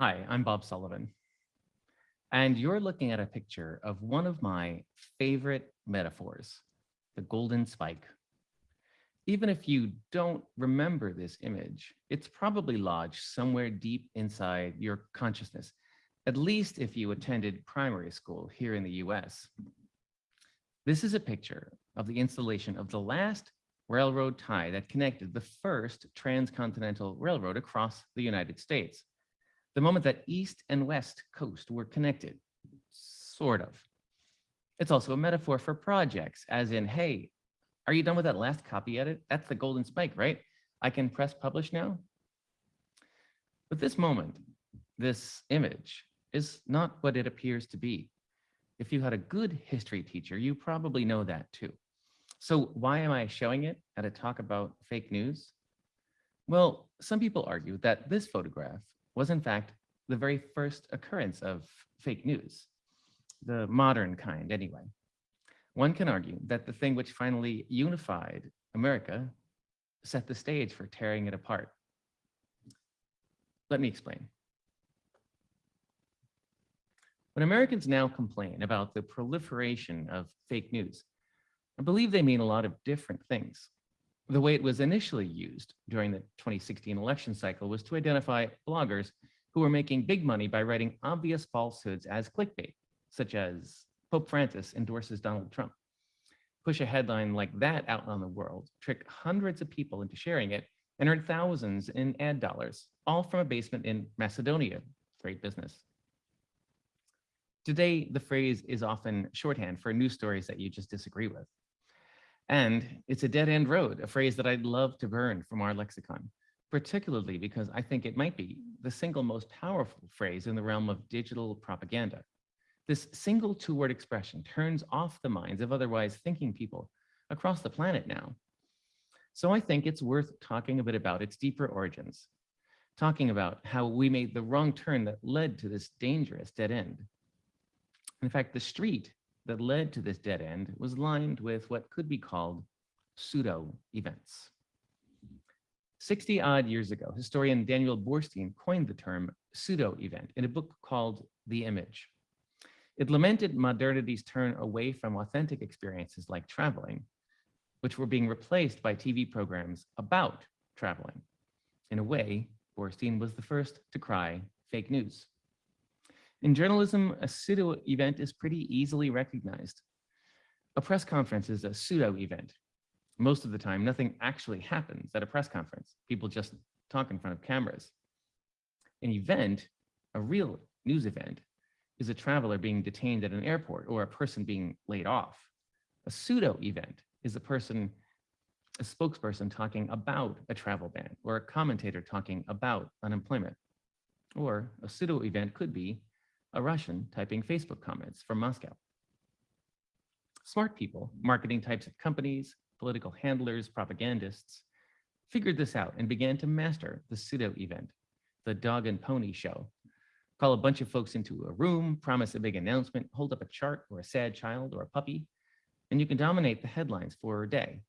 Hi, I'm Bob Sullivan. And you're looking at a picture of one of my favorite metaphors, the golden spike. Even if you don't remember this image, it's probably lodged somewhere deep inside your consciousness, at least if you attended primary school here in the US. This is a picture of the installation of the last railroad tie that connected the first transcontinental railroad across the United States the moment that East and West Coast were connected, sort of. It's also a metaphor for projects, as in, hey, are you done with that last copy edit? That's the golden spike, right? I can press publish now. But this moment, this image, is not what it appears to be. If you had a good history teacher, you probably know that too. So why am I showing it at a talk about fake news? Well, some people argue that this photograph was in fact the very first occurrence of fake news, the modern kind anyway. One can argue that the thing which finally unified America set the stage for tearing it apart. Let me explain. When Americans now complain about the proliferation of fake news, I believe they mean a lot of different things. The way it was initially used during the 2016 election cycle was to identify bloggers who were making big money by writing obvious falsehoods as clickbait, such as Pope Francis endorses Donald Trump. Push a headline like that out on the world, trick hundreds of people into sharing it, and earn thousands in ad dollars, all from a basement in Macedonia. Great business. Today, the phrase is often shorthand for news stories that you just disagree with. And it's a dead end road, a phrase that I'd love to burn from our lexicon, particularly because I think it might be the single most powerful phrase in the realm of digital propaganda. This single two-word expression turns off the minds of otherwise thinking people across the planet now. So I think it's worth talking a bit about its deeper origins, talking about how we made the wrong turn that led to this dangerous dead end. In fact, the street that led to this dead end was lined with what could be called pseudo events. 60 odd years ago, historian Daniel Boorstin coined the term pseudo event in a book called The Image. It lamented modernity's turn away from authentic experiences like traveling, which were being replaced by TV programs about traveling. In a way, Boorstin was the first to cry fake news. In journalism, a pseudo event is pretty easily recognized. A press conference is a pseudo event. Most of the time, nothing actually happens at a press conference. People just talk in front of cameras. An event, a real news event, is a traveler being detained at an airport or a person being laid off. A pseudo event is a person, a spokesperson talking about a travel ban or a commentator talking about unemployment. Or a pseudo event could be a Russian typing Facebook comments from Moscow. Smart people, marketing types of companies, political handlers, propagandists, figured this out and began to master the pseudo event, the dog and pony show. Call a bunch of folks into a room, promise a big announcement, hold up a chart or a sad child or a puppy, and you can dominate the headlines for a day.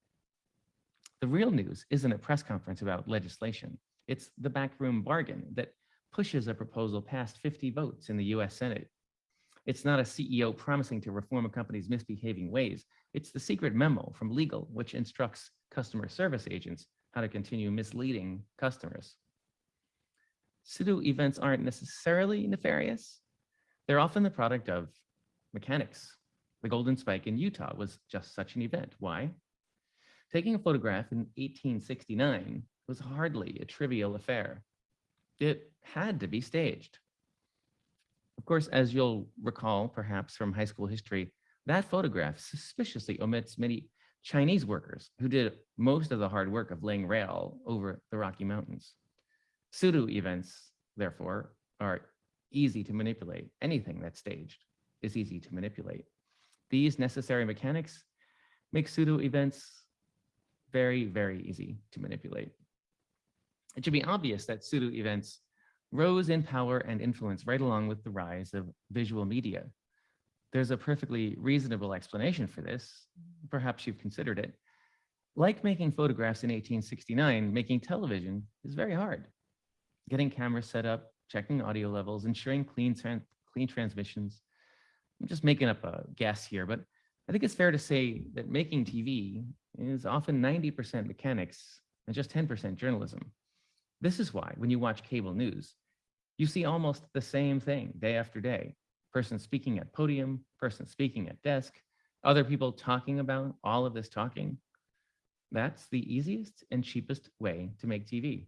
The real news isn't a press conference about legislation. It's the backroom bargain that pushes a proposal past 50 votes in the US Senate. It's not a CEO promising to reform a company's misbehaving ways. It's the secret memo from legal, which instructs customer service agents how to continue misleading customers. Pseudo events aren't necessarily nefarious. They're often the product of mechanics. The Golden Spike in Utah was just such an event. Why? Taking a photograph in 1869 was hardly a trivial affair it had to be staged. Of course, as you'll recall, perhaps from high school history, that photograph suspiciously omits many Chinese workers who did most of the hard work of laying rail over the Rocky Mountains. Pseudo events, therefore, are easy to manipulate. Anything that's staged is easy to manipulate. These necessary mechanics make pseudo events very, very easy to manipulate. It should be obvious that pseudo events rose in power and influence right along with the rise of visual media. There's a perfectly reasonable explanation for this. Perhaps you've considered it. Like making photographs in 1869, making television is very hard. Getting cameras set up, checking audio levels, ensuring clean, tran- clean transmissions. I'm just making up a guess here, but I think it's fair to say that making TV is often 90% mechanics and just 10% journalism. This is why when you watch cable news, you see almost the same thing day after day. Person speaking at podium, person speaking at desk, other people talking about all of this talking. That's the easiest and cheapest way to make TV.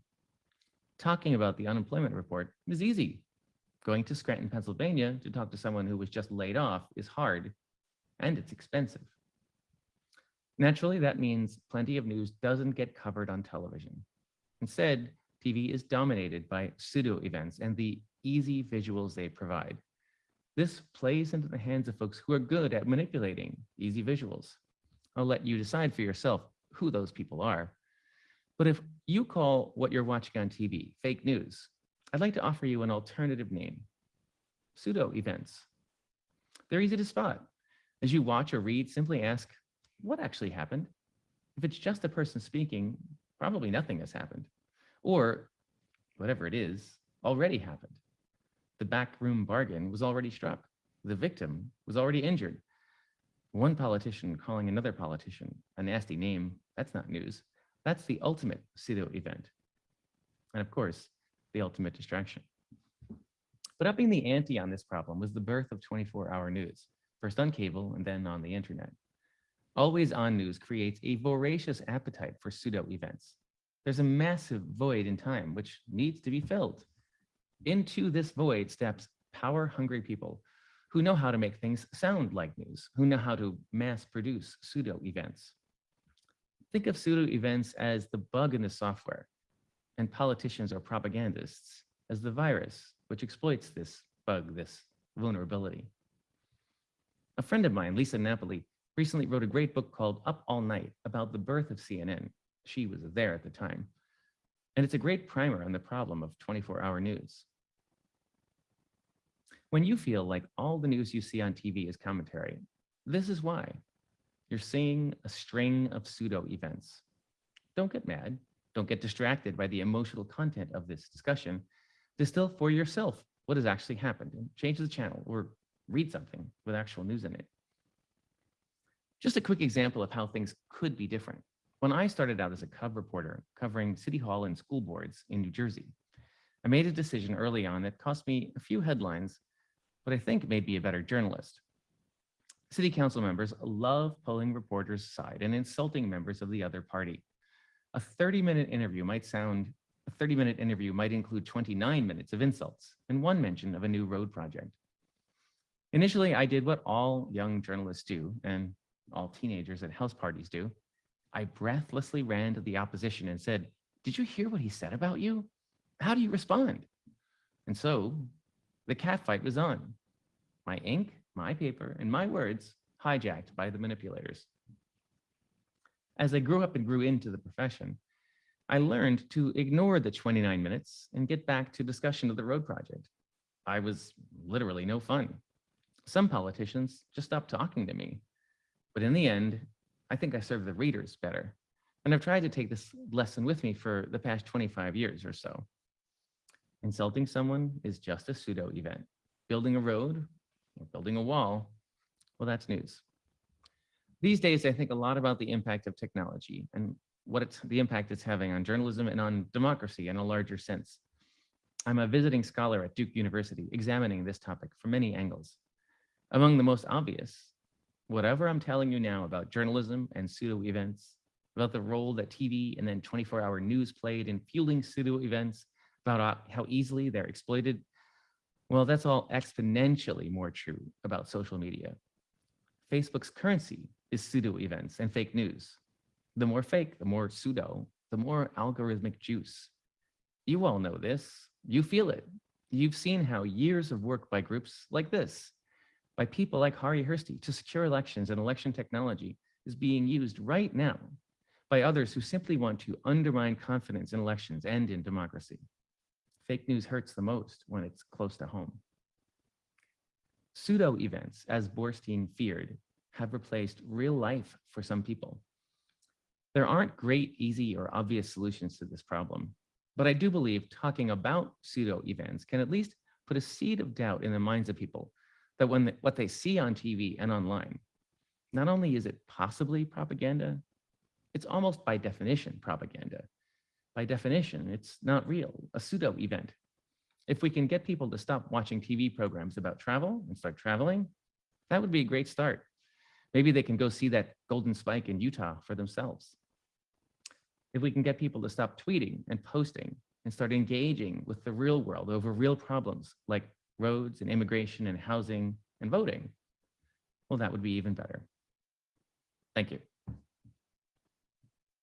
Talking about the unemployment report is easy. Going to Scranton, Pennsylvania to talk to someone who was just laid off is hard and it's expensive. Naturally, that means plenty of news doesn't get covered on television. Instead, TV is dominated by pseudo events and the easy visuals they provide. This plays into the hands of folks who are good at manipulating easy visuals. I'll let you decide for yourself who those people are. But if you call what you're watching on TV fake news, I'd like to offer you an alternative name, pseudo events. They're easy to spot. As you watch or read, simply ask, what actually happened? If it's just a person speaking, probably nothing has happened. Or whatever it is, already happened. The backroom bargain was already struck. The victim was already injured. One politician calling another politician a nasty name, that's not news. That's the ultimate pseudo event. And of course, the ultimate distraction. But upping the ante on this problem was the birth of 24 hour news, first on cable and then on the internet. Always on news creates a voracious appetite for pseudo events. There's a massive void in time which needs to be filled. Into this void steps power hungry people who know how to make things sound like news, who know how to mass produce pseudo events. Think of pseudo events as the bug in the software and politicians or propagandists as the virus which exploits this bug, this vulnerability. A friend of mine, Lisa Napoli, recently wrote a great book called Up All Night about the birth of CNN. She was there at the time. And it's a great primer on the problem of 24 hour news. When you feel like all the news you see on TV is commentary, this is why. You're seeing a string of pseudo events. Don't get mad. Don't get distracted by the emotional content of this discussion. Distill for yourself what has actually happened change the channel or read something with actual news in it. Just a quick example of how things could be different. When I started out as a cub reporter covering city hall and school boards in New Jersey, I made a decision early on that cost me a few headlines, but I think made me a better journalist. City council members love pulling reporters aside and insulting members of the other party. A 30 minute interview might sound, a 30 minute interview might include 29 minutes of insults and one mention of a new road project. Initially, I did what all young journalists do and all teenagers at house parties do. I breathlessly ran to the opposition and said, did you hear what he said about you? How do you respond? And so the catfight was on. My ink, my paper, and my words hijacked by the manipulators. As I grew up and grew into the profession, I learned to ignore the 29 minutes and get back to discussion of the road project. I was literally no fun. Some politicians just stopped talking to me. But in the end, I think I serve the readers better. And I've tried to take this lesson with me for the past 25 years or so. Insulting someone is just a pseudo event. Building a road or building a wall, well, that's news. These days, I think a lot about the impact of technology and what it's the impact it's having on journalism and on democracy in a larger sense. I'm a visiting scholar at Duke University examining this topic from many angles. Among the most obvious, whatever I'm telling you now about journalism and pseudo events, about the role that TV and then 24 hour news played in fueling pseudo events, about uh, how easily they're exploited, well, that's all exponentially more true about social media. Facebook's currency is pseudo events and fake news. The more fake, the more pseudo, the more algorithmic juice. You all know this, you feel it. You've seen how years of work by groups like this, by people like Harri Hursti to secure elections and election technology is being used right now by others who simply want to undermine confidence in elections and in democracy. Fake news hurts the most when it's close to home. Pseudo events, as Boorstin feared, have replaced real life for some people. There aren't great, easy, or obvious solutions to this problem. But I do believe talking about pseudo events can at least put a seed of doubt in the minds of people that when they, what they see on TV and online, not only is it possibly propaganda, it's almost by definition propaganda. By definition, it's not real, a pseudo event. If we can get people to stop watching TV programs about travel and start traveling, that would be a great start. Maybe they can go see that golden spike in Utah for themselves. If we can get people to stop tweeting and posting and start engaging with the real world over real problems like roads and immigration and housing and voting, well, that would be even better. Thank you.